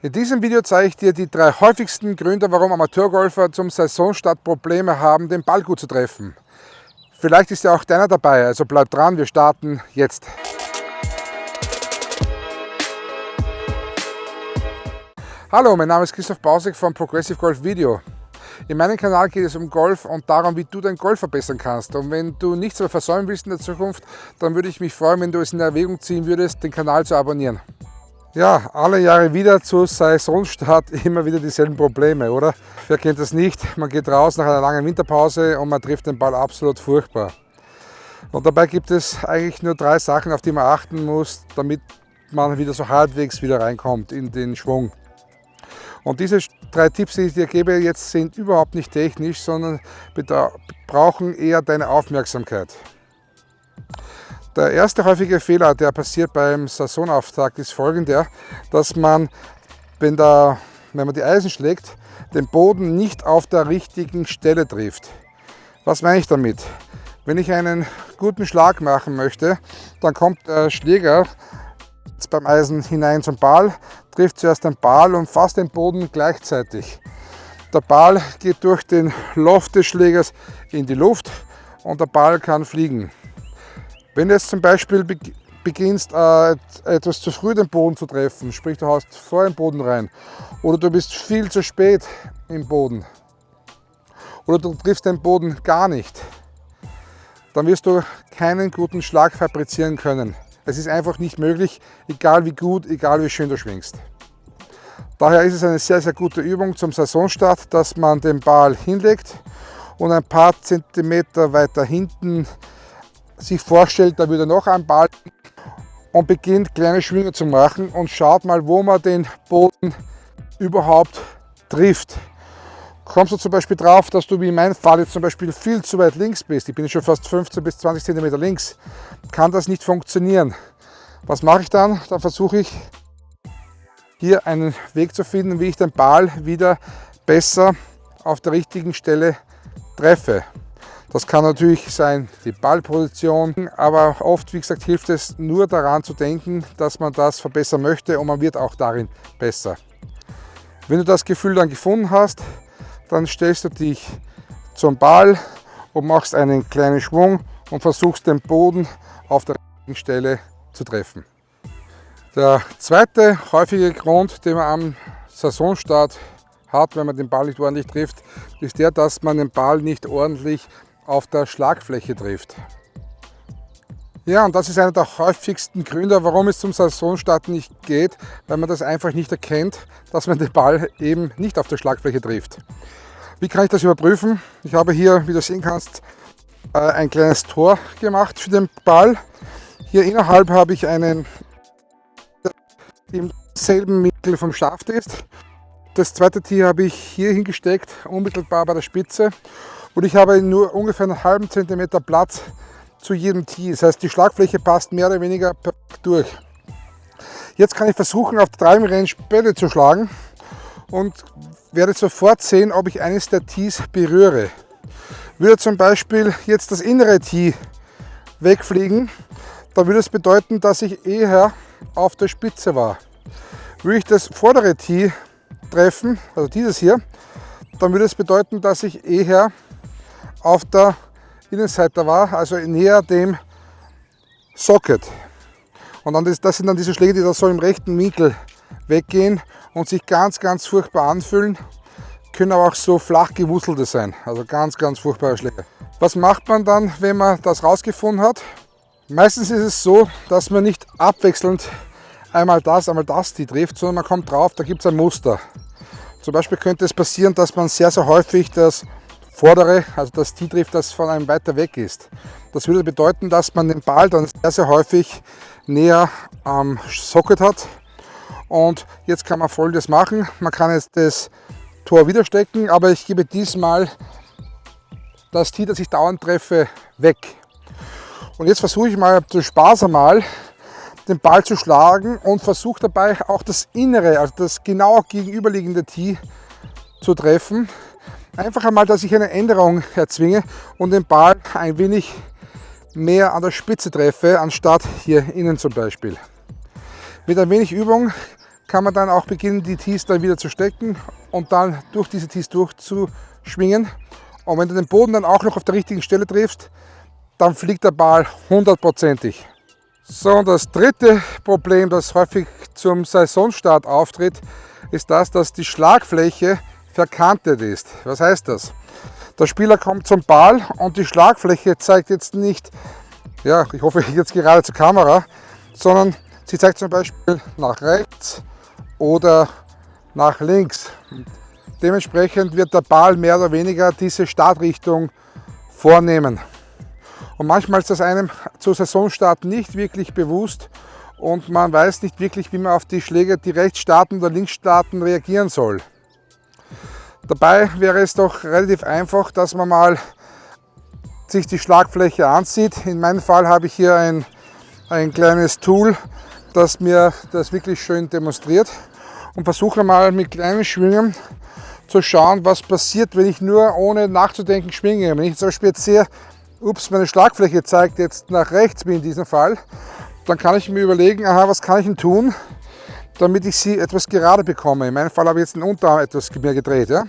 In diesem Video zeige ich dir die drei häufigsten Gründe, warum Amateurgolfer zum Saisonstart Probleme haben, den Ball gut zu treffen. Vielleicht ist ja auch deiner dabei, also bleib dran, wir starten jetzt. Hallo, mein Name ist Christoph Bausek von Progressive Golf Video. In meinem Kanal geht es um Golf und darum, wie du dein Golf verbessern kannst. Und wenn du nichts mehr versäumen willst in der Zukunft, dann würde ich mich freuen, wenn du es in Erwägung ziehen würdest, den Kanal zu abonnieren. Ja, alle Jahre wieder zu Saisonstart immer wieder dieselben Probleme, oder? Wer kennt das nicht? Man geht raus nach einer langen Winterpause und man trifft den Ball absolut furchtbar. Und dabei gibt es eigentlich nur drei Sachen, auf die man achten muss, damit man wieder so halbwegs wieder reinkommt in den Schwung. Und diese drei Tipps, die ich dir gebe, jetzt sind überhaupt nicht technisch, sondern brauchen eher deine Aufmerksamkeit. Der erste häufige Fehler, der passiert beim Saisonauftakt, ist folgender, dass man, wenn, der, wenn man die Eisen schlägt, den Boden nicht auf der richtigen Stelle trifft. Was meine ich damit? Wenn ich einen guten Schlag machen möchte, dann kommt der Schläger beim Eisen hinein zum Ball, trifft zuerst den Ball und fast den Boden gleichzeitig. Der Ball geht durch den Loft des Schlägers in die Luft und der Ball kann fliegen. Wenn du jetzt zum Beispiel beginnst, äh, etwas zu früh den Boden zu treffen, sprich du hast vor den Boden rein, oder du bist viel zu spät im Boden, oder du triffst den Boden gar nicht, dann wirst du keinen guten Schlag fabrizieren können. Es ist einfach nicht möglich, egal wie gut, egal wie schön du schwingst. Daher ist es eine sehr, sehr gute Übung zum Saisonstart, dass man den Ball hinlegt und ein paar Zentimeter weiter hinten sich vorstellt, da würde noch ein Ball und beginnt kleine Schwünge zu machen und schaut mal, wo man den Boden überhaupt trifft. Kommst du zum Beispiel drauf, dass du wie in meinem Fall jetzt zum Beispiel viel zu weit links bist, ich bin schon fast 15 bis 20 cm links, kann das nicht funktionieren. Was mache ich dann? Dann versuche ich hier einen Weg zu finden, wie ich den Ball wieder besser auf der richtigen Stelle treffe. Das kann natürlich sein die Ballposition, aber oft, wie gesagt, hilft es nur daran zu denken, dass man das verbessern möchte und man wird auch darin besser. Wenn du das Gefühl dann gefunden hast, dann stellst du dich zum Ball und machst einen kleinen Schwung und versuchst den Boden auf der richtigen Stelle zu treffen. Der zweite häufige Grund, den man am Saisonstart hat, wenn man den Ball nicht ordentlich trifft, ist der, dass man den Ball nicht ordentlich auf der Schlagfläche trifft. Ja, und das ist einer der häufigsten Gründe, warum es zum Saisonstart nicht geht, weil man das einfach nicht erkennt, dass man den Ball eben nicht auf der Schlagfläche trifft. Wie kann ich das überprüfen? Ich habe hier, wie du sehen kannst, äh, ein kleines Tor gemacht für den Ball. Hier innerhalb habe ich einen im selben Winkel vom Schaft ist. Das zweite Tier habe ich hier hingesteckt, unmittelbar bei der Spitze und ich habe nur ungefähr einen halben Zentimeter Platz zu jedem Tee. Das heißt, die Schlagfläche passt mehr oder weniger durch. Jetzt kann ich versuchen, auf der Driving Range Bälle zu schlagen und werde sofort sehen, ob ich eines der Tees berühre. Würde zum Beispiel jetzt das innere Tee wegfliegen, dann würde es bedeuten, dass ich eher auf der Spitze war. Würde ich das vordere Tee treffen, also dieses hier, dann würde es bedeuten, dass ich eher auf der Innenseite war, also näher dem Socket. Und dann das, das sind dann diese Schläge, die da so im rechten Winkel weggehen und sich ganz, ganz furchtbar anfühlen, können aber auch so flach gewuselte sein. Also ganz, ganz furchtbare Schläge. Was macht man dann, wenn man das rausgefunden hat? Meistens ist es so, dass man nicht abwechselnd einmal das, einmal das die trifft, sondern man kommt drauf, da gibt es ein Muster. Zum Beispiel könnte es passieren, dass man sehr, sehr häufig das vordere, also das Tee trifft, das von einem weiter weg ist. Das würde bedeuten, dass man den Ball dann sehr, sehr häufig näher am Socket hat. Und jetzt kann man folgendes machen. Man kann jetzt das Tor wieder stecken, aber ich gebe diesmal das Tee, das ich dauernd treffe, weg. Und jetzt versuche ich mal zu Spaß einmal den Ball zu schlagen und versuche dabei auch das innere, also das genau gegenüberliegende Tee zu treffen. Einfach einmal, dass ich eine Änderung erzwinge und den Ball ein wenig mehr an der Spitze treffe, anstatt hier innen zum Beispiel. Mit ein wenig Übung kann man dann auch beginnen, die Tees dann wieder zu stecken und dann durch diese Tees durchzuschwingen. Und wenn du den Boden dann auch noch auf der richtigen Stelle triffst, dann fliegt der Ball hundertprozentig. So, und das dritte Problem, das häufig zum Saisonstart auftritt, ist das, dass die Schlagfläche verkantet ist. Was heißt das? Der Spieler kommt zum Ball und die Schlagfläche zeigt jetzt nicht, ja, ich hoffe jetzt gerade zur Kamera, sondern sie zeigt zum Beispiel nach rechts oder nach links. Dementsprechend wird der Ball mehr oder weniger diese Startrichtung vornehmen. Und manchmal ist das einem zu Saisonstart nicht wirklich bewusst und man weiß nicht wirklich, wie man auf die Schläge, die rechts starten oder links starten, reagieren soll. Dabei wäre es doch relativ einfach, dass man mal sich die Schlagfläche ansieht. In meinem Fall habe ich hier ein, ein kleines Tool, das mir das wirklich schön demonstriert und versuche mal mit kleinen Schwingen zu schauen, was passiert, wenn ich nur ohne nachzudenken schwinge. Wenn ich zum Beispiel jetzt sehe, ups, meine Schlagfläche zeigt jetzt nach rechts, wie in diesem Fall, dann kann ich mir überlegen, aha, was kann ich denn tun, damit ich sie etwas gerade bekomme. In meinem Fall habe ich jetzt den Unterarm etwas mehr gedreht ja?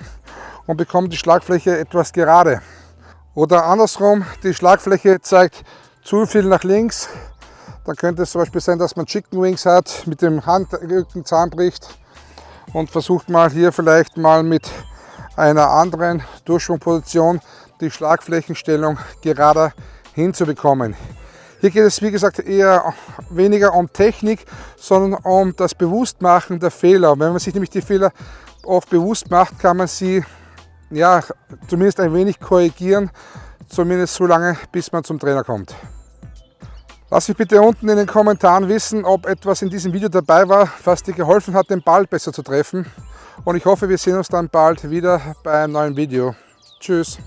und bekomme die Schlagfläche etwas gerade. Oder andersrum, die Schlagfläche zeigt zu viel nach links. Dann könnte es zum Beispiel sein, dass man Chicken Wings hat, mit dem Handrücken zusammenbricht und versucht mal hier vielleicht mal mit einer anderen Durchschwungposition die Schlagflächenstellung gerade hinzubekommen. Hier geht es wie gesagt eher weniger um Technik, sondern um das Bewusstmachen der Fehler. Wenn man sich nämlich die Fehler oft bewusst macht, kann man sie ja, zumindest ein wenig korrigieren, zumindest so lange, bis man zum Trainer kommt. Lass mich bitte unten in den Kommentaren wissen, ob etwas in diesem Video dabei war, was dir geholfen hat, den Ball besser zu treffen. Und ich hoffe, wir sehen uns dann bald wieder bei einem neuen Video. Tschüss!